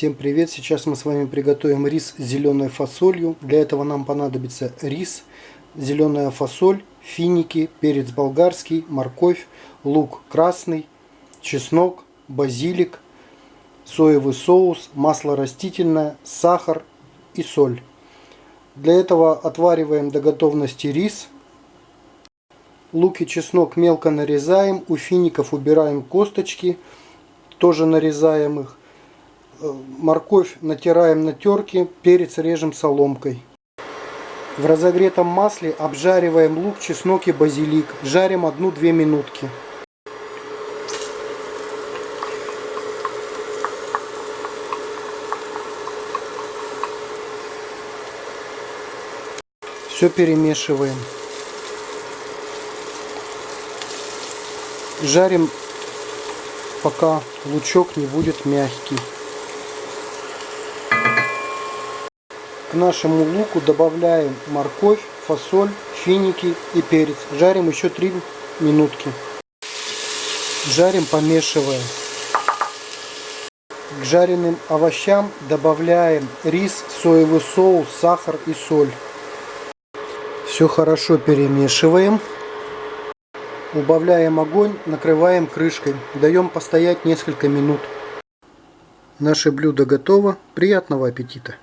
Всем привет! Сейчас мы с вами приготовим рис с зеленой фасолью. Для этого нам понадобится рис, зеленая фасоль, финики, перец болгарский, морковь, лук красный, чеснок, базилик, соевый соус, масло растительное, сахар и соль. Для этого отвариваем до готовности рис. Лук и чеснок мелко нарезаем, у фиников убираем косточки, тоже нарезаем их морковь натираем на терке, перец режем соломкой. В разогретом масле обжариваем лук, чеснок и базилик. Жарим 1-2 минутки. Все перемешиваем. Жарим, пока лучок не будет мягкий. К нашему луку добавляем морковь, фасоль, финики и перец. Жарим еще 3 минутки. Жарим, помешивая. К жареным овощам добавляем рис, соевый соус, сахар и соль. Все хорошо перемешиваем. Убавляем огонь, накрываем крышкой. Даем постоять несколько минут. Наше блюдо готово. Приятного аппетита!